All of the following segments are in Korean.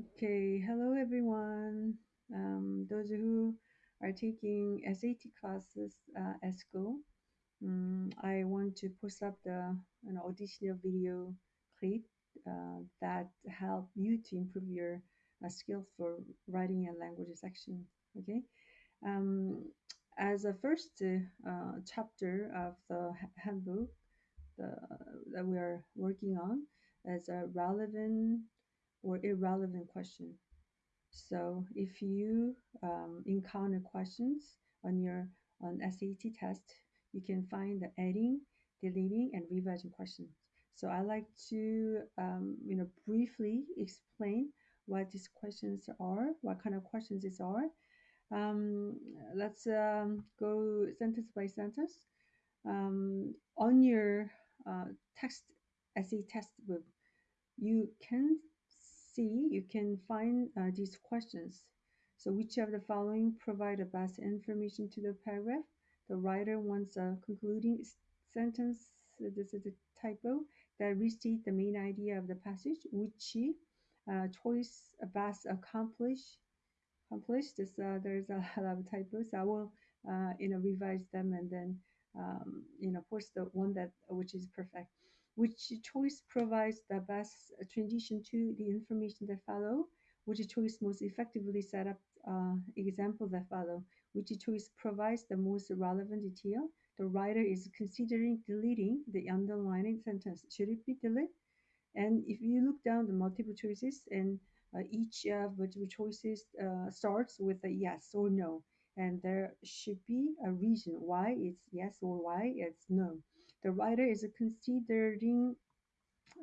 Okay, hello everyone. Um, those who are taking SAT classes uh, at school, um, I want to post up the an auditional video clip uh, that help you to improve your uh, skills for writing and language section. Okay, um, as a first uh, chapter of the handbook the, that we are working on as a relevant or irrelevant question. So if you um, encounter questions on your on SAT test, you can find the adding, deleting, and revising questions. So I like to um, you know briefly explain what these questions are, what kind of questions these are. Um, let's um, go sentence by sentence. Um, on your uh, text essay test book, you can see, you can find uh, these questions. So which of the following provide the best information to the paragraph? The writer wants a concluding sentence, this is a typo, that restate the main idea of the passage, which uh, choice best accomplish, accomplish this, uh, there's a lot of typos. I will, uh, you know, revise them and then, um, you know, post the one that, which is perfect which choice provides the best transition to the information that follow, which choice most effectively set up uh, examples that follow, which choice provides the most relevant detail. The writer is considering deleting the underlining sentence. Should it be deleted? And if you look down the multiple choices and uh, each of the choices uh, starts with a yes or no, and there should be a reason why it's yes or why it's no. The writer is considering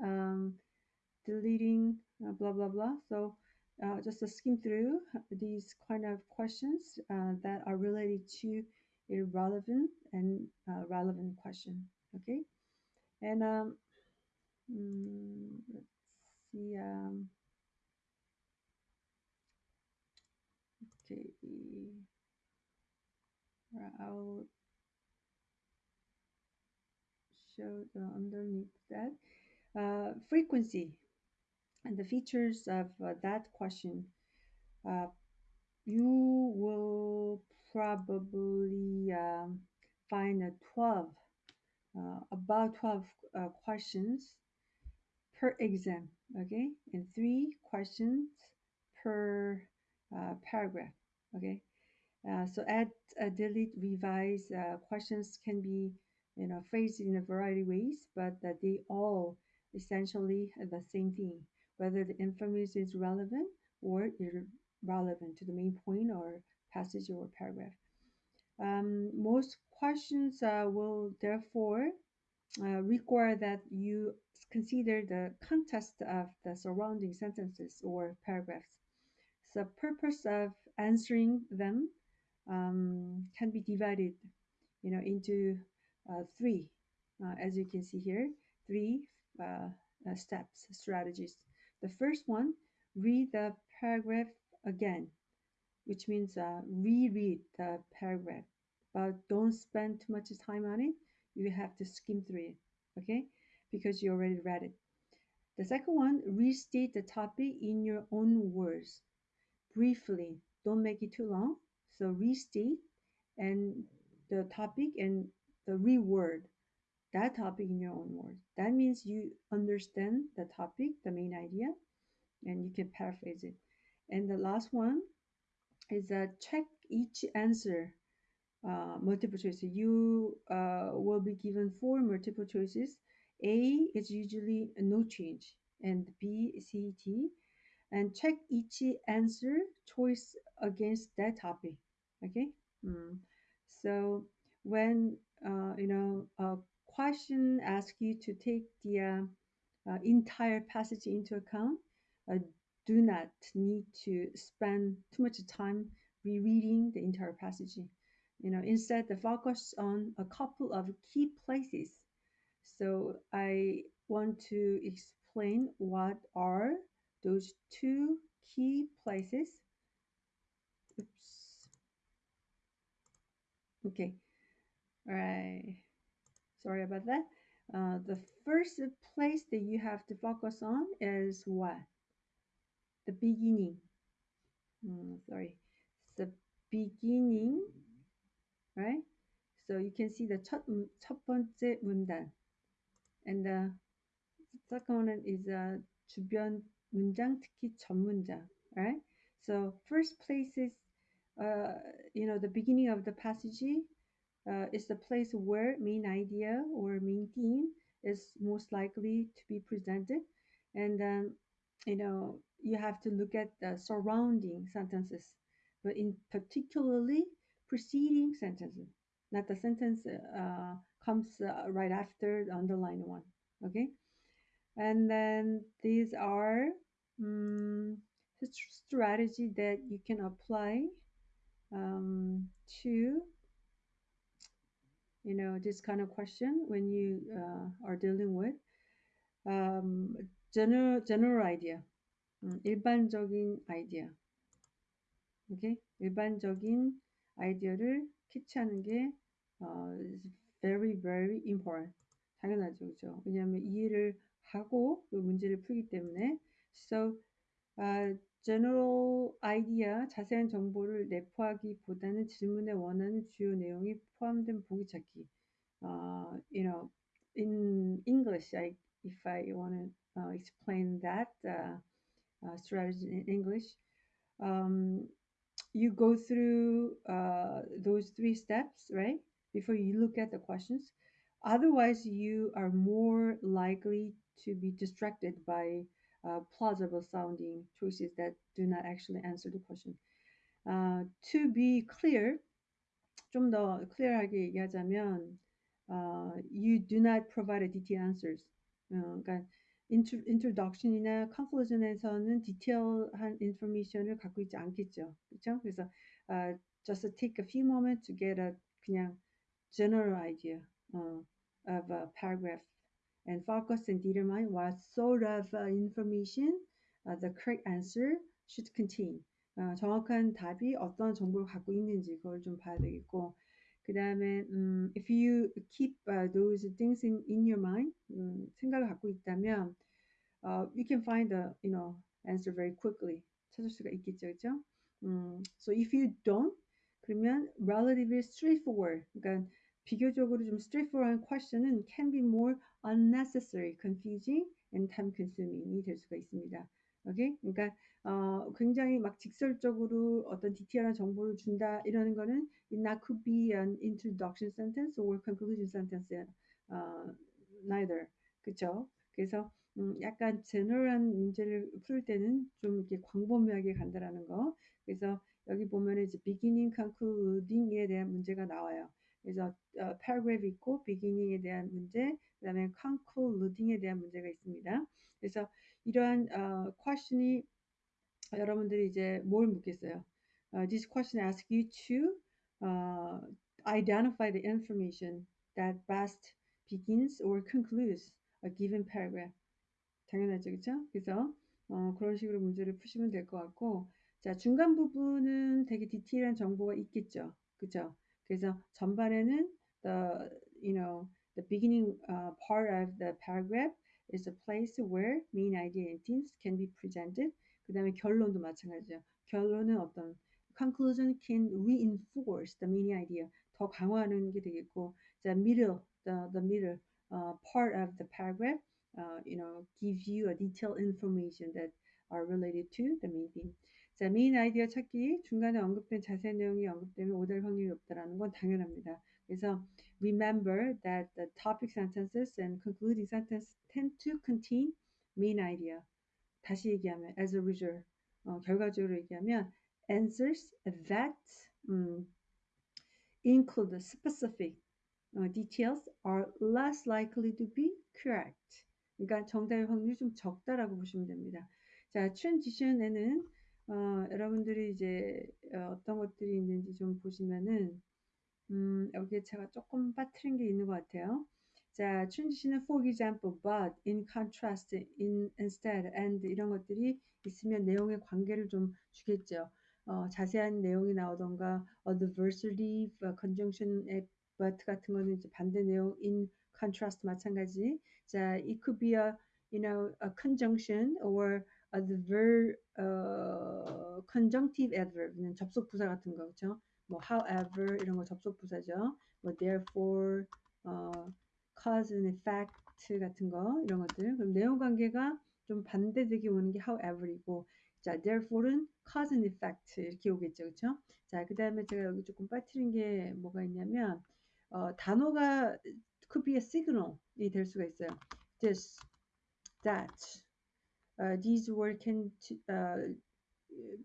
um, deleting uh, blah blah blah. So uh, just to skim through these kind of questions uh, that are related to irrelevant and uh, relevant question. Okay, and um, mm, let's see. Um, okay, I'll show the underneath that uh, frequency and the features of uh, that question. Uh, you will probably um, find a 12, uh, about 12 uh, questions per exam, okay? And three questions per uh, paragraph, okay? Uh, so add, uh, delete, revise uh, questions can be, you know, phrased in a variety of ways, but that they all essentially the same thing, whether the information is relevant or irrelevant to the main point or passage or paragraph. Um, most questions uh, will therefore uh, require that you consider the context of the surrounding sentences or paragraphs. The purpose of answering them um, can be divided, you know, into three, uh, as you can see here, three uh, uh, steps, strategies. The first one, read the paragraph again, which means uh, reread the paragraph, but don't spend too much time on it. You have to skim through it, okay? Because you already read it. The second one, restate the topic in your own words, briefly. Don't make it too long. So restate and the topic and the reword that topic in your own words. That means you understand the topic, the main idea, and you can paraphrase it. And the last one is that check each answer uh, multiple choice. You uh, will be given four multiple choices. A is usually no change, and B, C, D, and check each answer choice against that topic. Okay. Mm. So when uh, you know a question asks you to take the uh, uh, entire passage into account, uh, do not need to spend too much time rereading the entire passage. You know, instead, the focus on a couple of key places. So I want to explain what are those two key places. Oops. Okay. All right. Sorry about that. Uh, the first place that you have to focus on is what? the beginning. Mm, sorry, the beginning, right? So you can see the 첫, 첫 번째 문단. And the second one is a 주변 문장, 특히 전 문장, right? So first place is, uh, you know, the beginning of the passage uh, is the place where main idea or main theme is most likely to be presented. And then, you know, you have to look at the surrounding sentences, but in particularly preceding sentences, not the sentence uh, comes uh, right after the underlined one. Okay. And then these are um, strategy that you can apply um, to you know this kind of question when you uh, are dealing with um, general general idea 음, 일반적인 아이디어 오케이 일반적인 아이디어를 캐치하는 게 어, is very very important 당연하죠 그죠 왜냐하면 이해를 하고 그 문제를 풀기 때문에 so uh, general idea, 자세한 정보를 내포하기보다는 질문에 원하는 주요 내용이 포함된 보기 찾기. Uh, you know, in English, I, if I want to uh, explain that uh, uh, strategy in English, um, you go through uh, those three steps, right? Before you look at the questions. Otherwise, you are more likely to be distracted by uh, plausible sounding choices that do not actually answer the question. Uh, to be clear, 좀 더 clear하게 얘기하자면, uh, you do not provide a detailed answers. 어, 그러니까 intro, introduction이나 conclusion에서는 디테일한 information을 갖고 있지 않겠죠, 그렇죠? 그래서 uh, just take a few moments to get a 그냥 general idea uh, of a paragraph and focus and determine what sort of uh, information uh, the correct answer should contain. 어, 정확한 답이 어떤 정보를 갖고 있는지 그걸 좀 봐야 되겠고 그 다음에 um, if you keep uh, those things in, in your mind um, 생각을 갖고 있다면 uh, you can find the you know answer very quickly 찾을 수가 있겠죠 그죠? Um, so if you don't 그러면 relatively straightforward 그러니까 비교적으로 좀 straightforward question은 can be more unnecessary, confusing, and time consuming이 될 수가 있습니다. 오케이? 그러니까 어, 굉장히 막 직설적으로 어떤 디테일한 정보를 준다 이러는 거는 it not could be an introduction sentence or conclusion sentence uh, neither 그쵸? 그래서 음, 약간 제너럴한 문제를 풀 때는 좀 이렇게 광범위하게 간다라는 거 그래서 여기 보면 이제 beginning, concluding에 대한 문제가 나와요. 그래서 어, paragraph 있고 beginning에 대한 문제, 그다음에 concluding에 대한 문제가 있습니다. 그래서 이러한 어, question이 여러분들이 이제 뭘 묻겠어요? Uh, this question asks you to uh, identify the information that best begins or concludes a given paragraph. 당연하죠, 그렇죠? 그래서 어, 그런 식으로 문제를 푸시면 될 것 같고, 자 중간 부분은 되게 디테일한 정보가 있겠죠, 그렇죠? 그래서 전반에는 the you know the beginning uh, part of the paragraph is a place where main idea and themes can be presented. 그 다음에 결론도 마찬가지죠. 결론은 어떤 conclusion can reinforce the main idea. 더 강화하는 게 되겠고, the middle, the, the middle uh, part of the paragraph, uh, you know, gives you a detailed information that are related to the main theme. 자, 메인 아이디어 찾기 중간에 언급된 자세한 내용이 언급되면 오달 확률이 높다라는 건 당연합니다. 그래서 remember that the topic sentences and concluding sentences tend to contain main idea. 다시 얘기하면 as a result 어, 결과적으로 얘기하면 answers that um, include specific uh, details are less likely to be correct. 그러니까 정답의 확률이 좀 적다라고 보시면 됩니다. 자, transition에는 어, 여러분들이 이제 어, 떤 것들이 있는지 좀 보시면은 음, 여기에 제가 조금 빠뜨린 게 있는 것 같아요. 자, transition은 for example, but, in contrast, in, instead, and 이런 것들이 있으면 내용의 관계를 좀 주겠죠. 어, 자세한 내용이 나오던가 adversely, conjunction, but 같은 거는 이제 반대 내용 in contrast 마찬가지. 자, it could be a you know a conjunction or adverb, 어, conjunctive adverb는 접속 부사 같은 거, 그렇죠? 뭐 however 이런 거 접속 부사죠. 뭐 therefore, 어, cause and effect 같은 거 이런 것들. 그럼 내용 관계가 좀 반대되게 오는 게 however이고, 자 therefore는 cause and effect 이렇게 오겠죠, 그렇죠? 자, 그 다음에 제가 여기 조금 빠뜨린 게 뭐가 있냐면 어, 단어가 could be a signal이 될 수가 있어요. This, that, uh, these words can uh,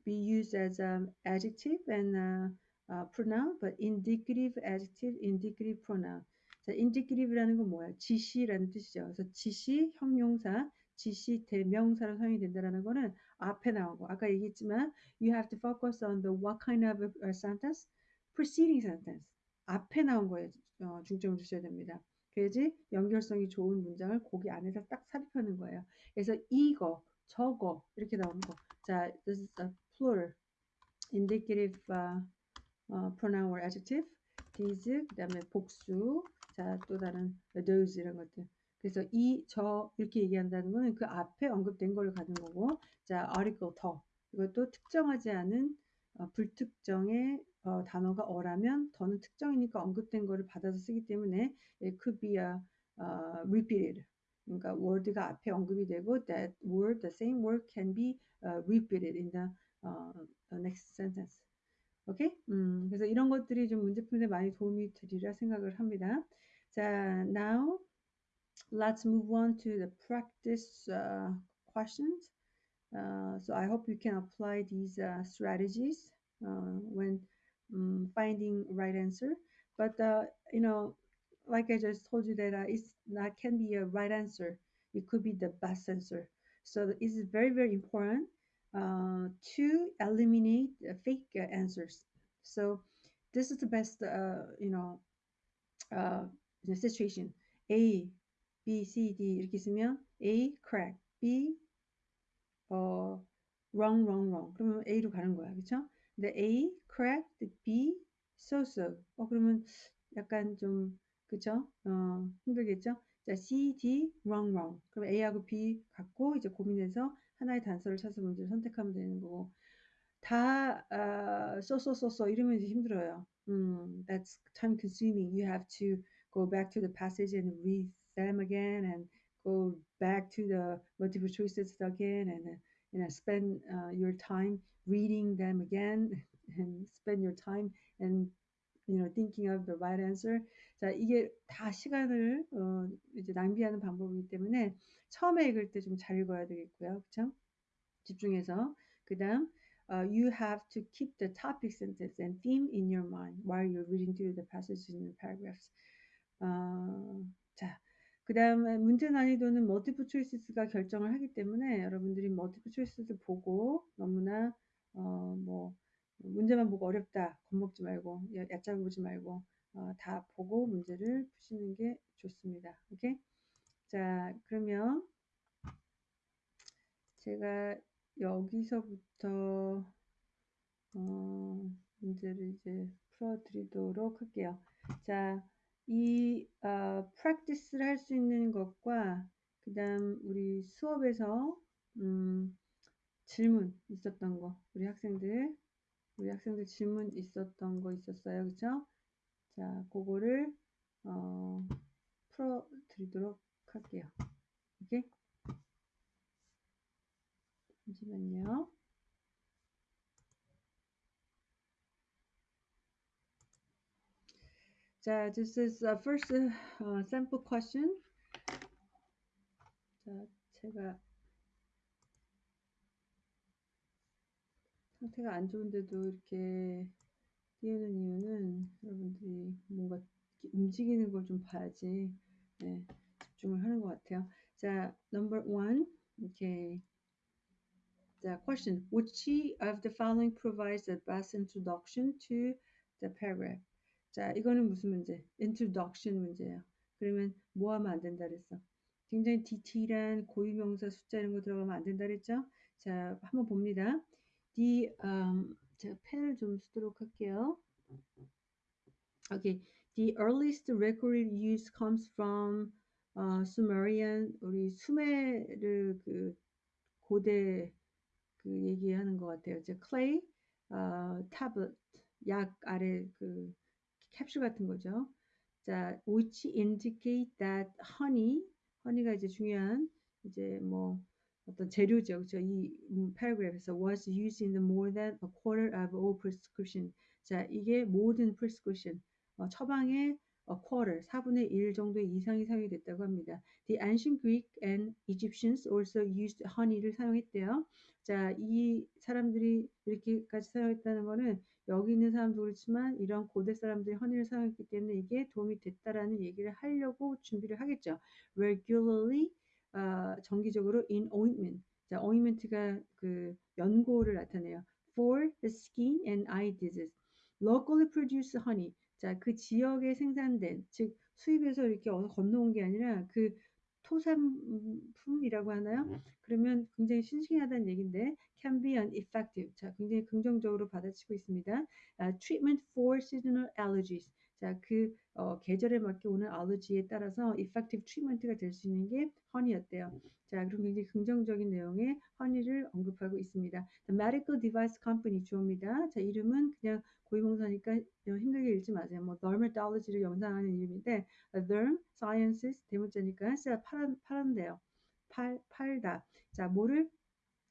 be used as an adjective and uh, uh, pronoun, but indicative adjective, indicative pronoun. 자, indicative라는 건 뭐야? 지시라는 뜻이죠. 그래서 지시, 형용사, 지시, 대명사로 사용이 된다는 거는 앞에 거. 아까 얘기했지만 you have to focus on the what kind of a sentence? preceding sentence. 앞에 나온 거에 어, 중점을 두셔야 됩니다. 그래야지 연결성이 좋은 문장을 거기 안에서 딱 삽입하는 거예요. 그래서 이거, 저거 이렇게 나오는 거. 자, this is a plural, indicative uh, uh, pronoun or adjective. these, 그 다음에 복수, 자, 또 다른 those 이런 것들. 그래서 이, 저 이렇게 얘기한다는 거는 그 앞에 언급된 걸 가는 거고, 자, article 더. 이것도 특정하지 않은 어, 불특정의 어, 단어가 어라면 더는 특정이니까 언급된 거를 받아서 쓰기 때문에 it could be a, uh, repeated. 그러니까 word가 앞에 언급이 되고 that word, the same word can be uh, repeated in the, uh, the next sentence. 오케이? 음, 그래서 이런 것들이 좀 문제 푸는데 많이 도움이 되리라 생각을 합니다. 자, now let's move on to the practice uh, questions. Uh, so I hope you can apply these uh, strategies uh, when um, finding right answer. But uh, you know, like I just told you that it's not can be a right answer. It could be the best answer. So it's very very important uh, to eliminate fake answers. So this is the best, uh, you know, uh, the situation. A, B, C, D 이렇게 쓰면 A correct, B 어 wrong, wrong, wrong. 그러면 A로 가는 거야, 그렇죠? 근데 A correct, B so so. 어 그러면 약간 좀 그죠? 어 힘들겠죠? 자 C, D wrong, wrong. 그럼 A하고 B 갖고 이제 고민해서 하나의 단서를 찾아서 문제를 선택하면 되는 거고 다 uh, so so so so 이러면 이제 힘들어요. 음, that's time consuming. You have to go back to the passage and read them again and go back to the multiple choices again and you know spend uh, your time reading them again and spend your time and you know thinking of the right answer. 자 이게 다 시간을 어, 이제 낭비하는 방법이기 때문에 처음에 읽을 때 좀 잘 읽어야 되겠고요, 그렇죠? 집중해서 그다음 uh, you have to keep the topic sentence and theme in your mind while you're reading through the passages in the paragraphs. 어, 자, 그 다음에 문제 난이도는 멀티플 초이스가 결정을 하기 때문에 여러분들이 멀티플 초이스를 보고 너무나 어, 뭐 문제만 보고 어렵다 겁먹지 말고 얕잡아 보지 말고 어, 다 보고 문제를 푸시는 게 좋습니다. 오케이? 자, 그러면 제가 여기서부터 어, 문제를 이제 풀어드리도록 할게요. 자, 이 어, practice를 할 수 있는 것과 그 다음 우리 수업에서 음, 질문 있었던 거 우리 학생들 우리 학생들 질문 있었던 거 있었어요. 그죠 자 그거를 어, 풀어 드리도록 할게요 자 this is a first uh, sample question 자 제가 상태가 안 좋은데도 이렇게 띄우는 이유는 여러분들이 뭔가 움직이는 걸 좀 봐야지 네, 집중을 하는 것 같아요. 자, number one, okay. 자, question. Which of the following provides the best introduction to the paragraph? 자, 이거는 무슨 문제? introduction 문제예요. 그러면 뭐 하면 안 된다 그랬어? 굉장히 디테일한 고유명사 숫자 이런 거 들어가면 안 된다 그랬죠? 자, 한번 봅니다. the um, 제가 펜을 좀 쓰도록 할게요. Okay, the earliest recorded use comes from uh, Sumerian 우리 수메르 그 고대 그 얘기하는 것 같아요. 이제 clay 어, tablet 약 아래 그 캡슐 같은 거죠. 자, which indicate that honey, honey가 이제 중요한 이제 뭐 어떤 재료죠. 그렇죠? 이 paragraph에서 was used in more than a quarter of all prescription. 자, 이게 모든 prescription 어, 처방의 a quarter, 4분의 1 정도의 이상이 사용이 됐다고 합니다. The ancient Greek and Egyptians also used honey를 사용했대요. 자, 이 사람들이 이렇게까지 사용했다는 거는 여기 있는 사람도 그렇지만 이런 고대 사람들이 허니를 사용했기 때문에 이게 도움이 됐다라는 얘기를 하려고 준비를 하겠죠. regularly 어, 정기적으로 in ointment. 자, ointment가 그 연고를 나타내요. for the skin and eye disease. locally produced honey. 자, 그 지역에 생산된 즉 수입해서 이렇게 어서 건너온 게 아니라 그 토산품이라고 하나요? 그러면 굉장히 신중하다는 얘기인데 can be an effective. 자, 굉장히 긍정적으로 받아치고 있습니다. Uh, treatment for seasonal allergies. 자, 그 어, 계절에 맞게 오는 알러지에 따라서 effective treatment가 될 수 있는 게 허니였대요. 자, 그럼 굉장히 긍정적인 내용의 허니를 언급하고 있습니다. The Medical Device Company 주어입니다. 자, 이름은 그냥 고위공사니까 힘들게 읽지 마세요. 뭐 dermatology를 연상하는 이름인데 derm sciences 대문자니까 진짜 팔, 팔한대요. 팔, 팔다. 자, 뭐를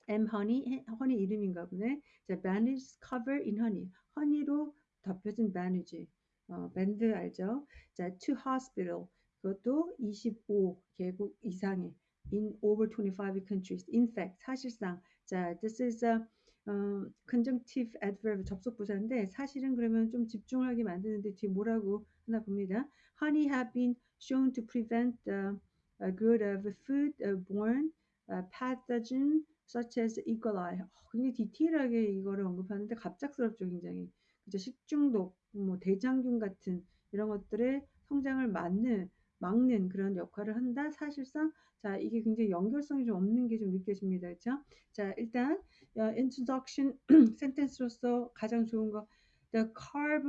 M honey, 허니 이름인가 보네. 자, bandage cover in honey. 허니로 덮여진 bandage. 어, 밴드 알죠? 자, to hospital. 그것도 25개국 이상의 in over 25 countries. In fact, 사실상. 자, this is a 어, conjunctive adverb 접속 부사인데 사실은 그러면 좀 집중하게 만드는데 뒤에 뭐라고 하나 봅니다. Honey have been shown to prevent the uh, growth of food-borne uh, pathogen such as E. coli. 어, 굉장히 디테일하게 이거를 언급하는데 갑작스럽죠, 굉장히. 그죠? 식중독, 뭐 대장균 같은 이런 것들의 성장을 막는 막는 그런 역할을 한다. 사실상 자 이게 굉장히 연결성이 좀 없는 게 좀 느껴집니다. 그렇죠? 자 일단 uh, introduction 센텐스로서 가장 좋은 거 the carb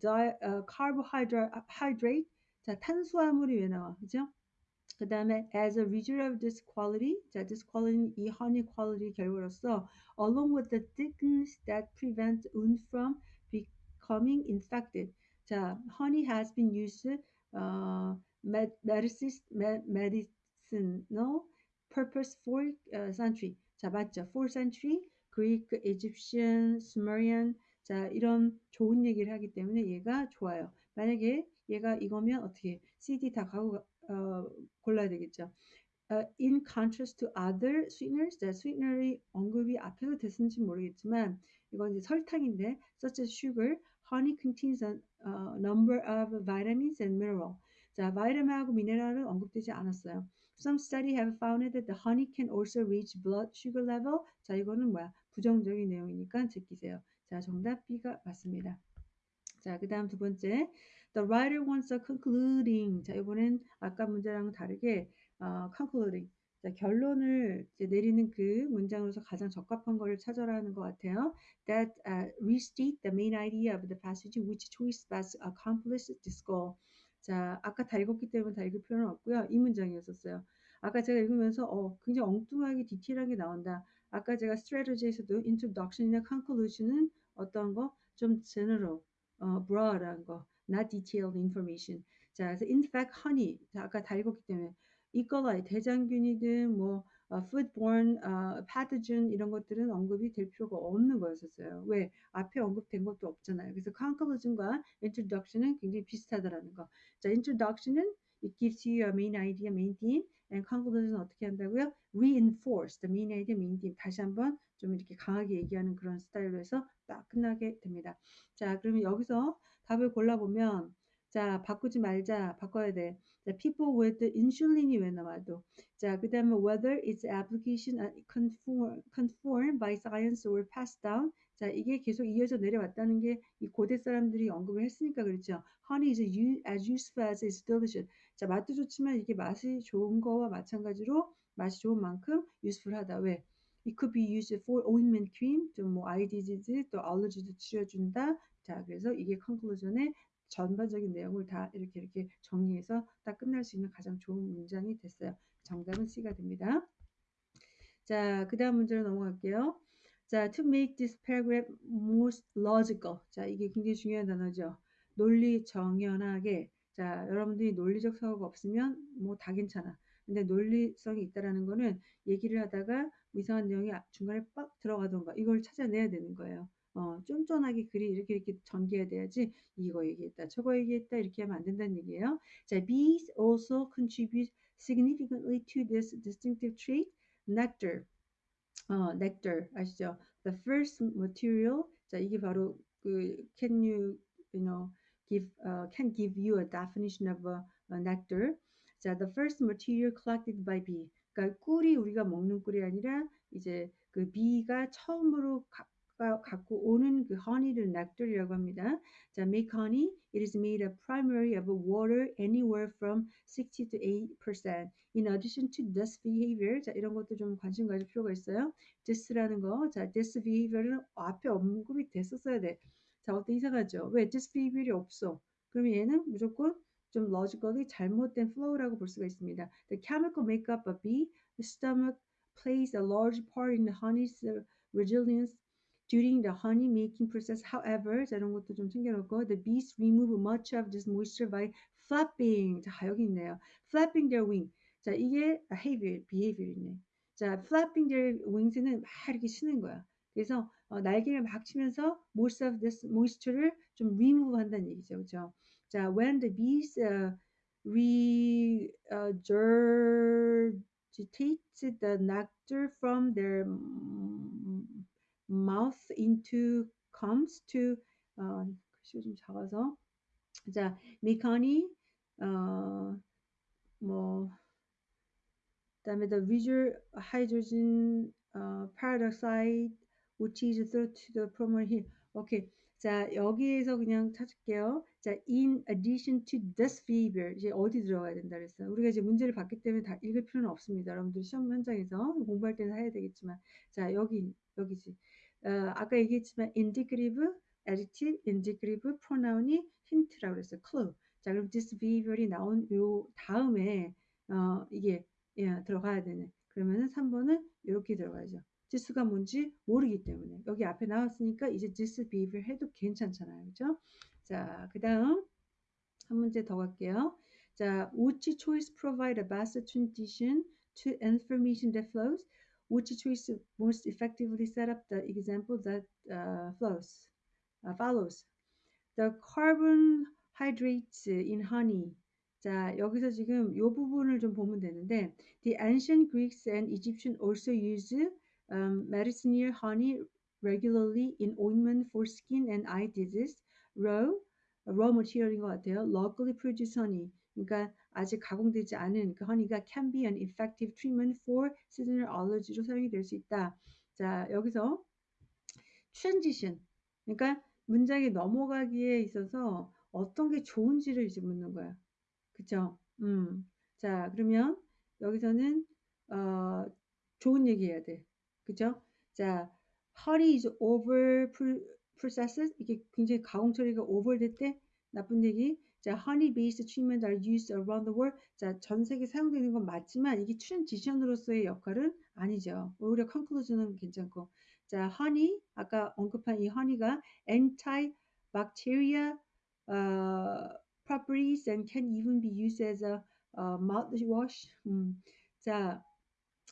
di, uh, carbohydrate 자 탄수화물이 왜 나와 그죠? 그 다음에 as a result of this quality 자 this quality는 이 honey quality 결과로서 along with the thickness that prevent wound from becoming infected 자 honey has been used uh, medicinal purpose for uh, century 자, 맞죠? 4th century, Greek, Egyptian, Sumerian. 자, 이런 좋은 얘기를 하기 때문에 얘가 좋아요. 만약에 얘가 이거면 어떻게 CD 다 가고 어, 골라야 되겠죠. Uh, in contrast to other sweeteners, 자, sweetener이 언급이 앞에서 됐는지 모르겠지만 이건 이제 설탕인데 such as sugar, honey contains a uh, number of vitamins and mineral. 자, 바이타민하고 미네랄은 언급되지 않았어요. Some study have found that the honey can also reach blood sugar level. 자, 이거는 뭐야? 부정적인 내용이니까 제끼세요. 자, 정답 B가 맞습니다. 자, 그 다음 두 번째. The writer wants a concluding. 자, 이번엔 아까 문제랑 다르게 어, concluding. 자, 결론을 내리는 그 문장으로서 가장 적합한 것을 찾아라 하는 것 같아요. That uh, restate the main idea of the passage which choice best accomplishes this goal. 자, 아까 다 읽었기 때문에 다 읽을 필요는 없고요. 이 문장이었었어요. 아까 제가 읽으면서 어, 굉장히 엉뚱하게 디테일하게 나온다. 아까 제가 strategy에서도 introduction이나 conclusion은 어떤 거? 좀 general, 어, broad한 거, not detailed information. 자, 그래서 in fact honey. 자, 아까 다 읽었기 때문에 이거가 대장균이든 뭐 어, foodborne 어, pathogen 이런 것들은 언급이 될 필요가 없는 거였었어요. 왜? 앞에 언급된 것도 없잖아요. 그래서 conclusion과 introduction은 굉장히 비슷하다라는 거. 자, introduction은 it gives you a main idea, main theme. and conclusion은 어떻게 한다고요? reinforce the main idea, main theme. 다시 한번 좀 이렇게 강하게 얘기하는 그런 스타일로 해서 딱 끝나게 됩니다. 자, 그러면 여기서 답을 골라보면 자, 바꾸지 말자. 바꿔야 돼. 자, people with insulin이 왜 나와도. 자, 그 다음에 whether its application conform, conform by science or passed down. 자, 이게 계속 이어져 내려왔다는 게 이 고대 사람들이 언급을 했으니까 그렇죠. Honey is as useful as it's delicious. 자, 맛도 좋지만 이게 맛이 좋은 거와 마찬가지로 맛이 좋은 만큼 useful하다. 왜? It could be used for ointment cream, 또뭐 eye disease, 또 allergy도 치료준다. 자, 그래서 이게 conclusion의 전반적인 내용을 다 이렇게 이렇게 정리해서 딱 끝날 수 있는 가장 좋은 문장이 됐어요. 정답은 C가 됩니다. 자, 그 다음 문제로 넘어갈게요. 자, to make this paragraph more logical. 자, 이게 굉장히 중요한 단어죠. 논리 정연하게. 자, 여러분들이 논리적 사고가 없으면 뭐 다 괜찮아. 근데 논리성이 있다라는 거는 얘기를 하다가 이상한 내용이 중간에 빡 들어가던가 이걸 찾아내야 되는 거예요. 어, 쫀쫀하게 글이 이렇게 이렇게 전개해야 돼야지 이거 얘기했다 저거 얘기했다 이렇게 하면 안 된다는 얘기예요. 자, bees also contribute significantly to this distinctive trait, nectar. 어, nectar 아시죠? The first material. 자, 이게 바로 그 can you you know give uh, can give you a definition of a, a nectar. 자, the first material collected by bee. 그러니까 꿀이 우리가 먹는 꿀이 아니라 이제 그 비가 처음으로 가, 갖고 오는 그 honey를 nectar이라고 합니다. 자, make honey. It is made up primarily of water anywhere from 60 to 8%. In addition to this behavior, 자, 이런 것도 좀 관심 가질 필요가 있어요. this라는 거, 자, this behavior는 앞에 언급이 됐었어야 돼. 자, 어때 이상하죠? 왜 this behavior이 없어? 그러면 얘는 무조건 좀 logically 잘못된 flow라고 볼 수가 있습니다. The chemical makeup of bee, the stomach plays a large part in the honey's resilience during the honey making process. However, 자, 이런 것도 좀 챙겨놓고 the bees remove much of this moisture by flapping. 자, 여기 있네요. flapping their wing. 자, 이게 behavior, behavior이네. 자, flapping their wings는 막 이렇게 치는 거야. 그래서 어, 날개를 막 치면서 most of this moisture를 좀 remove 한다는 얘기죠. 그죠? 자, when the bees uh, regurgitate the nectar from their mouth into comes to 어, 글씨가 좀 작아서 자 메카니 어, 뭐 그다음에 the visual hydrogen uh, peroxide which is thought to the promote here. 자, 여기에서 그냥 찾을게요. 자, in addition to this behavior. 이제 어디 들어가야 된다 그랬어요. 우리가 이제 문제를 봤기 때문에 다 읽을 필요는 없습니다. 여러분들 시험 현장에서 공부할 때는 해야 되겠지만. 자, 여기, 여기지. 어, 아까 얘기했지만 indicative, adjective, indicative pronoun이 힌트라고 그랬어요. clue. 자, 그럼 this behavior이 나온 요 다음에 어, 이게 예, 들어가야 되네. 그러면은 3번은 이렇게 들어가야죠. 지수가 뭔지 모르기 때문에 여기 앞에 나왔으니까 이제 this behavior 해도 괜찮잖아요. 그죠? 자, 그 다음 한 문제 더 갈게요. 자, which choice provide a best transition to information that flows? which choice most effectively set up the example that uh, flows, uh, follows. The carbohydrates in honey. 자, 여기서 지금 이 부분을 좀 보면 되는데, the ancient Greeks and Egyptians also used um, medicinal honey regularly in ointment for skin and eye disease. Raw, raw material인 것 같아요. Locally produced honey. 그러니까 아직 가공되지 않은 그 허니가 can be an effective treatment for seasonal allergy로 사용이 될 수 있다. 자, 여기서 transition. 그러니까 문장이 넘어가기에 있어서 어떤 게 좋은지를 이제 묻는 거야. 그쵸? 음. 자, 그러면 여기서는 어, 좋은 얘기 해야 돼. 그죠? 자, hurry is over processes. 이게 굉장히 가공 처리가 over 됐대. 나쁜 얘기. 자, honey-based treatment are used around the world. 자, 전 세계 사용되는 건 맞지만 이게 트랜지션으로서의 역할은 아니죠. 오히려 conclusion은 괜찮고. 자, honey 아까 언급한 이 honey가 anti-bacteria uh, properties and can even be used as a uh, mouthwash. 음, 자,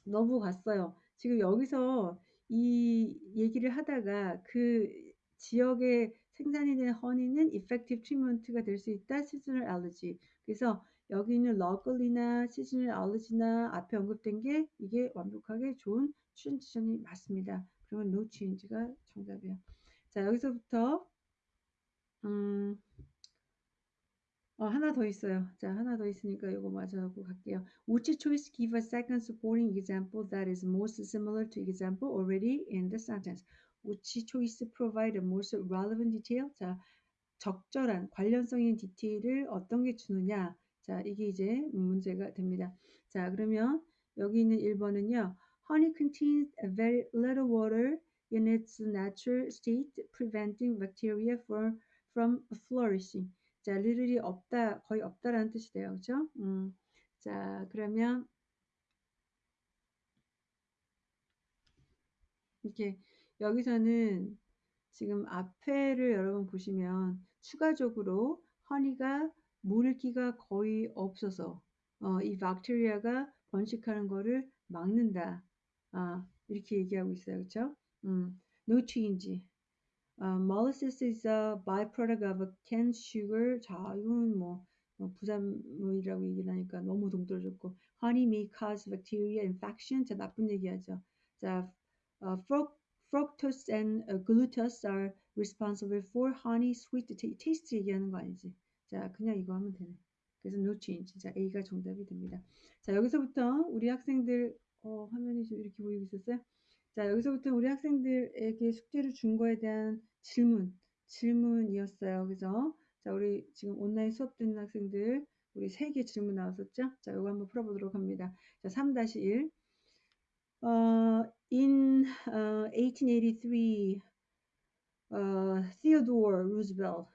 넘어갔어요. 지금 여기서 이 얘기를 하다가 그 지역의 생산이 된 허니는 effective treatment가 될 수 있다. seasonal allergy. 그래서 여기 있는 local이나 seasonal allergy나 앞에 언급된 게 이게 완벽하게 좋은 트랜지션이 맞습니다. 그러면 no change가 정답이에요. 자 여기서부터 음, 어, 하나 더 있어요. 자, 하나 더 있으니까 이거 맞아갖고 갈게요. Which choice give a second supporting example that is most similar to example already in the sentence? which choice provide the most relevant detail? 자, 적절한 관련성 있는 디테일을 어떤 게 주느냐? 자, 이게 이제 문제가 됩니다. 자, 그러면 여기 있는 1번은요. Honey contains very little water in its natural state, preventing bacteria from, from flourishing. 자, little이 없다, 거의 없다라는 뜻이 돼요. 그죠? 음. 자, 그러면 이렇게 여기서는 지금 앞에를 여러분 보시면 추가적으로 허니가 물기가 거의 없어서 어, 이 박테리아가 번식하는 거를 막는다. 아, 이렇게 얘기하고 있어요. 그렇죠? 음, no change. Uh, molasses is a byproduct of canned sugar. 자, 이건 뭐, 뭐 부산물이라고 얘기를 하니까 너무 동떨어졌고 honey may cause bacteria infection. 자, 나쁜 얘기하죠. 자, uh, fructose and glucose are responsible for honey sweet taste 얘기하는 거 아니지? 자, 그냥 이거 하면 되네. 그래서 no change. 자, A가 정답이 됩니다. 자, 여기서부터 우리 학생들 어, 화면이 좀 이렇게 보이고 있었어요? 자, 여기서부터 우리 학생들에게 숙제를 준 거에 대한 질문, 질문이었어요. 그래서 자, 우리 지금 온라인 수업 듣는 학생들 우리 세 개 질문 나왔었죠? 자, 이거 한번 풀어보도록 합니다. 자, 3-1 Uh, in uh, 1883, uh, Theodore Roosevelt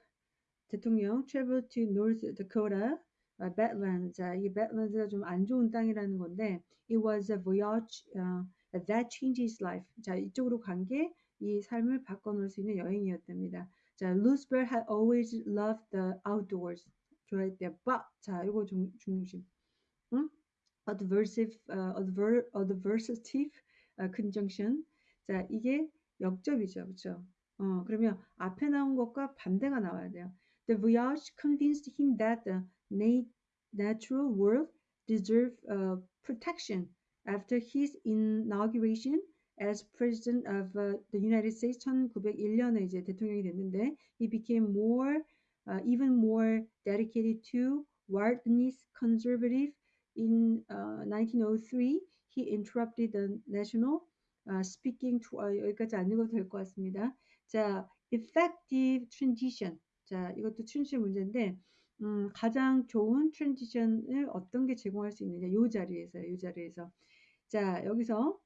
대통령 traveled to North Dakota, uh, Badlands. 자, 이게 Badlands가 좀 안 좋은 땅이라는 건데, it was a voyage uh, that changed his life. 자, 이쪽으로 간 게 이 삶을 바꿔놓을 수 있는 여행이었답니다. 자, Roosevelt had always loved the outdoors. 좋아했대요. But, 자, 이거 중, 중심. 응? adversive, uh, adver, adversative uh, conjunction. 자, 이게 역접이죠. 그렇죠? 어, 그러면 앞에 나온 것과 반대가 나와야 돼요. The voyage convinced him that the natural world deserved uh, protection. After his inauguration as president of uh, the United States 1901년에 이제 대통령이 됐는데 he became more uh, even more dedicated to wilderness conservative in uh, 1903 he interrupted the national uh, speaking to 어, 여기까지 안 읽어도 될 것 같습니다. 자, effective transition. 자, 이것도 transition 문제인데 음, 가장 좋은 transition을 어떤 게 제공할 수 있느냐 이 자리에서 이 자리에서 자 여기서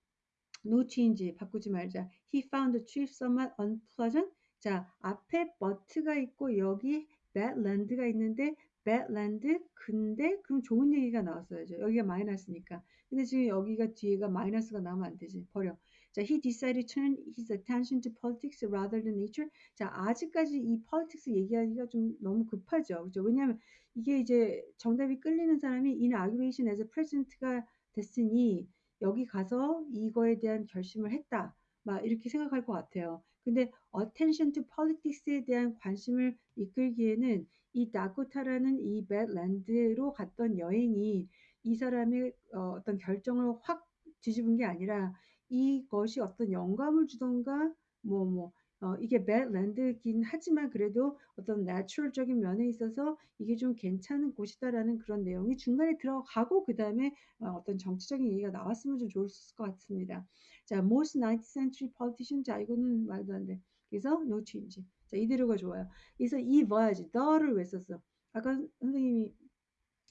no change 바꾸지 말자. He found the trip somewhat unpleasant. 자 앞에 but가 있고 여기 badland가 있는데 badland 근데 그럼 좋은 얘기가 나왔어야죠. 여기가 마이너스니까. 근데 지금 여기가 뒤에가 마이너스가 나오면 안 되지. 버려. 자, he decided to turn his attention to politics rather than nature. 자, 아직까지 이 politics 얘기하기가 좀 너무 급하죠. 그죠? 왜냐하면 이게 이제 정답이 끌리는 사람이 inauguration as president가 됐으니 여기 가서 이거에 대한 결심을 했다. 막 이렇게 생각할 것 같아요. 근데 attention to politics에 대한 관심을 이끌기에는 이 다코타라는 이 badland로 갔던 여행이 이 사람의 어, 어떤 결정을 확 뒤집은 게 아니라 이것이 어떤 영감을 주던가 뭐 뭐, 어, 이게 badland긴 하지만 그래도 어떤 내추럴적인 면에 있어서 이게 좀 괜찮은 곳이다라는 그런 내용이 중간에 들어가고 그 다음에 어, 어떤 정치적인 얘기가 나왔으면 좀 있을 것 같습니다. 자, most 19th century politician 자 이거는 말도 안 돼. 그래서 no change. 자 이대로가 좋아요. 그래서 이 voyage 더를 왜 썼어? 아까 선생님이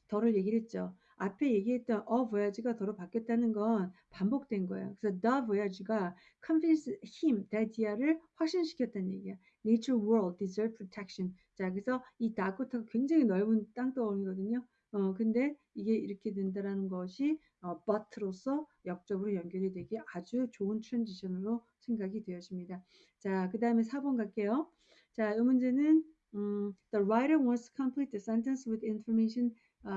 더를 얘기를 했죠. 앞에 얘기했던 a voyage가 더로 바뀌었다는 건 반복된 거예요. 그래서 the voyage가 convince him, that 를 확신시켰다는 얘기야. Nature world deserve protection. 자, 그래서 이 다코타가 굉장히 넓은 땅덩어리거든요. 어, 근데 이게 이렇게 된다라는 것이 어, but로서 역적으로 연결이 되기 아주 좋은 트랜지션으로 생각이 되어집니다. 자, 그 다음에 4번 갈게요. 자, 이 문제는 음, the writer wants to complete the sentence with information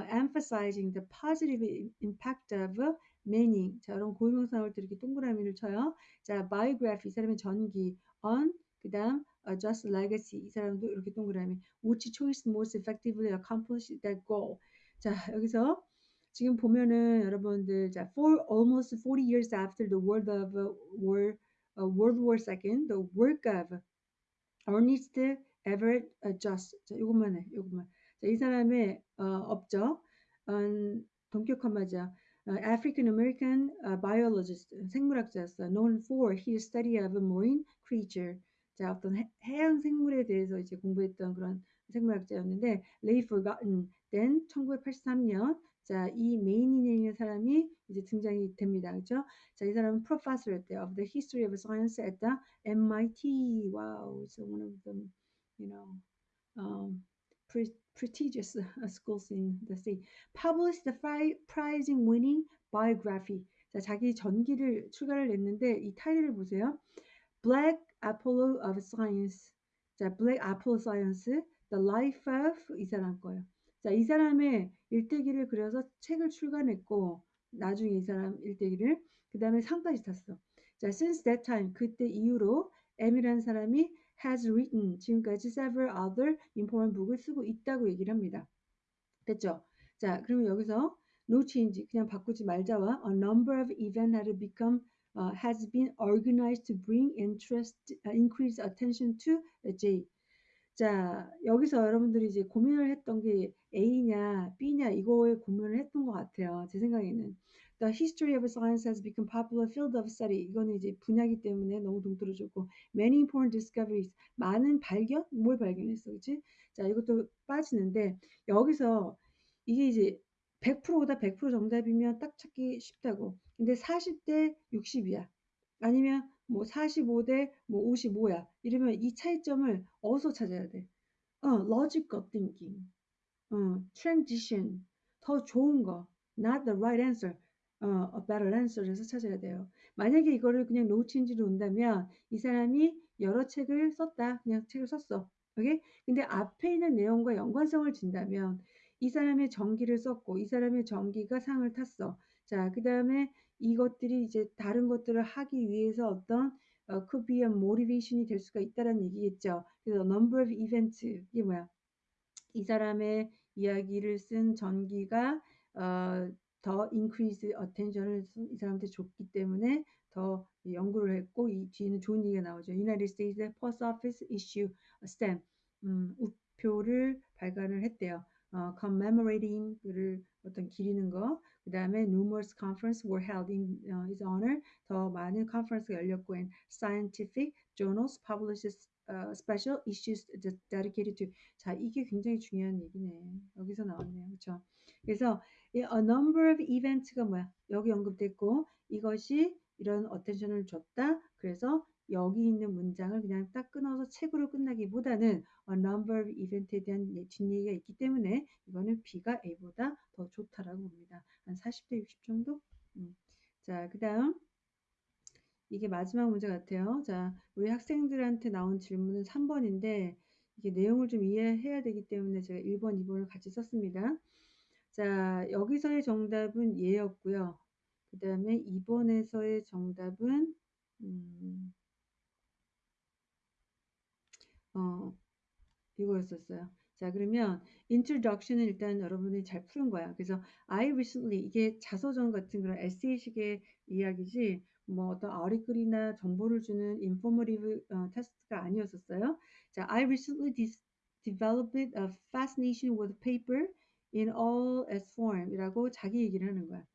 emphasizing the positive impact of meaning. 자, 여러분 고유명사 나올 때 이렇게 동그라미를 쳐요. 자, biography 이 사람의 전기 on 그다음 uh, just legacy 이 사람도 이렇게 동그라미 which choice most effectively accomplish that goal. 자, 여기서 지금 보면은 여러분들 자, for almost 40 years after the world of uh, war uh, World War II, the work of Ernest Everett Just. 자, 이것만 해. 이것만. 자, 이 사람의 어, 업적 음, 동격화마자 uh, African American uh, biologist 생물학자였어. known for his study of marine creature. 자, 어떤 해, 해양 생물에 대해서 이제 공부했던 그런 생물학자였는데 lay forgotten then 1983년 자, 이 메인인의 사람이 이제 등장이 됩니다. 그죠? 자, 이 사람은 professor였대요. of the history of science at the MIT. Wow, so one of them, you know, um, prestigious schools in the state, published the prize-winning biography. 자, 자기 전기를 출가를 냈는데 이 타이틀을 보세요. Black Apollo of Science. 자, Black Apollo Science, The Life of 이 사람 거예요. 자, 이 사람의 일대기를 그려서 책을 출간했고 나중에 이 사람 일대기를 그 다음에 상까지 탔어. 자, since that time 그때 이후로 M이라는 사람이 has written 지금까지 several other important book을 쓰고 있다고 얘기를 합니다. 됐죠? 자, 그러면 여기서 no change 그냥 바꾸지 말자와 a number of events had become uh, has been organized to bring interest, uh, increase attention to J. 자, 여기서 여러분들이 이제 고민을 했던 게 A냐, B냐 이거에 고민을 했던 것 같아요. 제 생각에는. The history of science has become popular field of study. 이거는 이제 분야기 때문에 너무 동떨어졌고 many important discoveries. 많은 발견? 뭘 발견했어, 그치? 자, 이것도 빠지는데 여기서 이게 이제 100%보다 100% 정답이면 딱 찾기 쉽다고. 근데 40대 60이야. 아니면 뭐 45대 뭐 55야. 이러면 이 차이점을 어디서 찾아야 돼? 어, logical thinking. 어, transition. 더 좋은 거. not the right answer. 어, a better answer에서 찾아야 돼요. 만약에 이거를 그냥 no change로 온다면 이 사람이 여러 책을 썼다. 그냥 책을 썼어. 오케이? 근데 앞에 있는 내용과 연관성을 진다면 이 사람의 전기를 썼고 이 사람의 전기가 상을 탔어. 자, 그 다음에 이것들이 이제 다른 것들을 하기 위해서 어떤 어, could be a motivation이 될 수가 있다는 얘기겠죠. 그래서 number of events 이게 뭐야? 이 사람의 이야기를 쓴 전기가 어, 더 increase attention을 이 사람한테 줬기 때문에 더 연구를 했고 이 뒤에는 좋은 얘기가 나오죠. United States Post Office issue stamp 음, 우표를 발간을 했대요. 어, commemorating을 어떤 기리는 거, 그 다음에 numerous conference were held in uh, his honor. 더 많은 컨퍼런스가 열렸고, and scientific journals published uh, special issues dedicated to. 자, 이게 굉장히 중요한 얘기네. 여기서 나왔네요, 그렇죠? 그래서 a number of events가 뭐야? 여기 언급됐고, 이것이 이런 어텐션을 줬다. 그래서 여기 있는 문장을 그냥 딱 끊어서 책으로 끝나기보다는 a number of event에 대한 뒷얘기가 있기 때문에 이거는 B가 A보다 더 좋다라고 봅니다. 한 40대 60 정도? 음. 자, 그 다음 이게 마지막 문제 같아요. 자, 우리 학생들한테 나온 질문은 3번인데 이게 내용을 좀 이해해야 되기 때문에 제가 1번, 2번을 같이 썼습니다. 자, 여기서의 정답은 예였고요. 그 다음에 2번에서의 정답은 음, 어, 이거였었어요. 자, 그러면 introduction은 일단 여러분이 잘 푸는 거야. 그래서 I recently 이게 자서전 같은 그런 에세이식의 이야기지 뭐 어떤 아리글이나 정보를 주는 informative 어, 테스트가 아니었었어요. 자, I recently developed a fascination with paper in all its form이라고 자기 얘기를 하는 거야.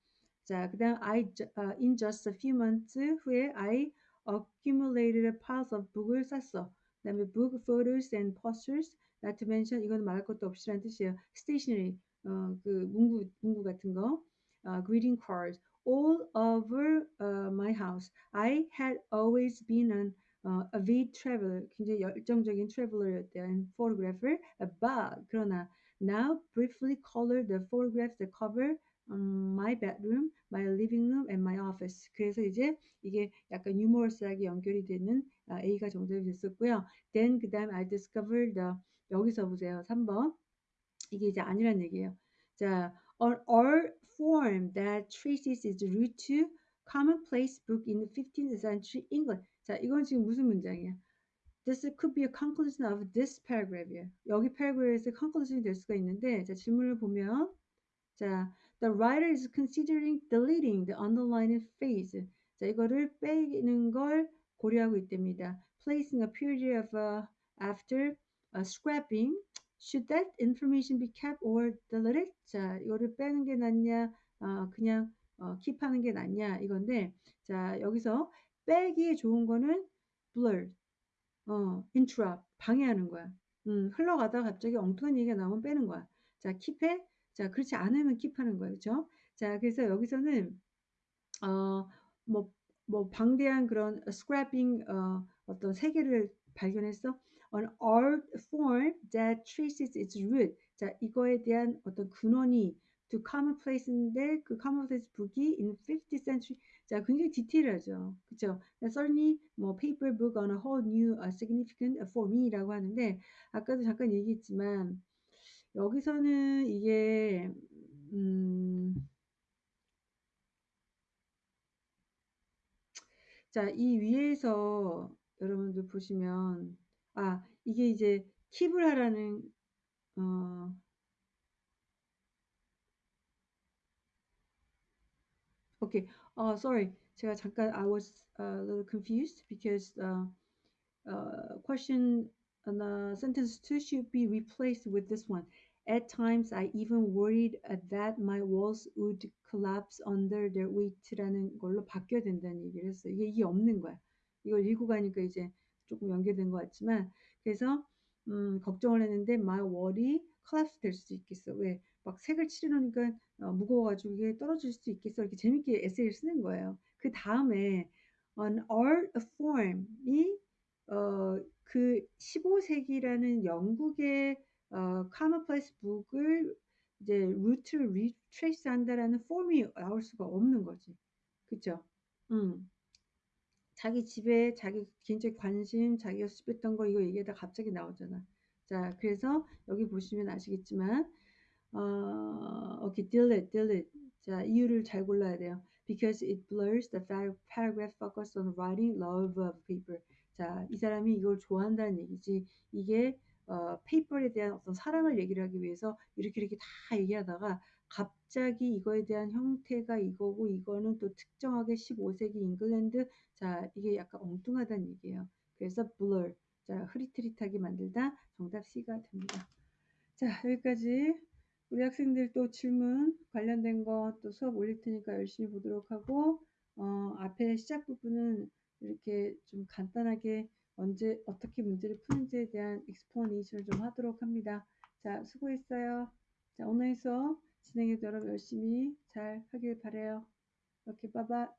자, 그다음 I uh, in just a few months 후에 I accumulated piles of book을 샀어. 그다음에 book, photos and posters, not to mention 이건 말할 것도 없이라는 뜻이에요. stationery, 어, 그 문구 문구 같은 거, uh, greeting cards, all over uh, my house. I had always been an uh, avid traveler, 굉장히 열정적인 traveler였대요, and photographer, but 그러나 now briefly color the photographs that cover um, my bedroom, my living room, and my office. 그래서 이제 이게 약간 유머러스하게 연결이 되는 아, A가 정답이 됐었고요. Then 그 다음 I discovered the 여기서 보세요. 3번 이게 이제 아니란 얘기예요. 자, on all form that traces its root to commonplace book in the 15th century England. 자, 이건 지금 무슨 문장이야? This could be a conclusion of this paragraph이에요. 여기 paragraph에서 conclusion이 될 수가 있는데, 자, 질문을 보면, 자, the writer is considering deleting the underlined phrase. 자, 이거를 빼는 걸 고려하고 있답니다. Placing a period of uh, after uh, scrapping. Should that information be kept or deleted? 자, 이거를 빼는 게 낫냐, 어, 그냥 어, 킵하는 게 낫냐 이건데, 자 여기서 빼기에 좋은 거는 blur, 어, interrupt, 방해하는 거야. 음, 흘러가다가 갑자기 엉뚱한 얘기가 나오면 빼는 거야. 자, 킵해. 자, 그렇지 않으면 킵하는 거예요, 그렇죠? 자, 그래서 여기서는 어, 뭐, 뭐 방대한 그런 scrapping 어, 어떤 세계를 발견했어. An art form that traces its root. 자, 이거에 대한 어떤 근원이 to commonplace인데 그 commonplace book이 in 50th century 자 굉장히 디테일하죠. 그쵸? Certainly 뭐 paper book on a whole new uh, significant for me라고 하는데 아까도 잠깐 얘기했지만 여기서는 이게 음, 자, 이 위에서 여러분들 보시면 아, 이게 이제 킵을 하라는 어, 오케이. 어, sorry. 제가 잠깐 I was a little confused because uh, uh, question and uh, sentence two should be replaced with this one. At times, I even worried uh, that my walls would collapse under their weight라는 걸로 바뀌어야 된다는 얘기를 했어요. 이게, 이게 없는 거야. 이걸 읽고 가니까 이제 조금 연결된 것 같지만, 그래서 음, 걱정을 했는데 my wall이 collapse 될 수도 있겠어. 왜? 막 색을 칠해놓으니까 어, 무거워가지고 이게 떨어질 수도 있겠어. 이렇게 재밌게 에세이를 쓰는 거예요. 그 다음에 an art form이 어, 그 15세기라는 영국의 어, commonplace book을 이제 root를 retrace 한다라는 폼이 나올 수가 없는 거지. 그쵸? 음. 자기 집에 자기 개인적 관심, 자기가 수집했던 거 이거 얘기하다 갑자기 나오잖아. 자, 그래서 여기 보시면 아시겠지만 어, 오케이, delete. 자, 이유를 잘 골라야 돼요. Because it blurs the paragraph focus on writing love of paper. 자, 이 사람이 이걸 좋아한다는 얘기지. 이게 어, 페이퍼에 대한 어떤 사랑을 얘기를 하기 위해서 이렇게 이렇게 다 얘기하다가 갑자기 이거에 대한 형태가 이거고 이거는 또 특정하게 15세기 잉글랜드 자 이게 약간 엉뚱하다는 얘기예요. 그래서 blur 자 흐릿흐릿하게 만들다 정답 C가 됩니다. 자 여기까지 우리 학생들 또 질문 관련된 거 또 수업 올릴 테니까 열심히 보도록 하고 어, 앞에 시작 부분은 이렇게 좀 간단하게 언제 어떻게 문제를 푸는지에 대한 익스플레이션을 좀 하도록 합니다. 자, 수고했어요. 자, 오늘 수업 진행해도 여러분 열심히 잘 하길 바래요. 이렇게 빠바.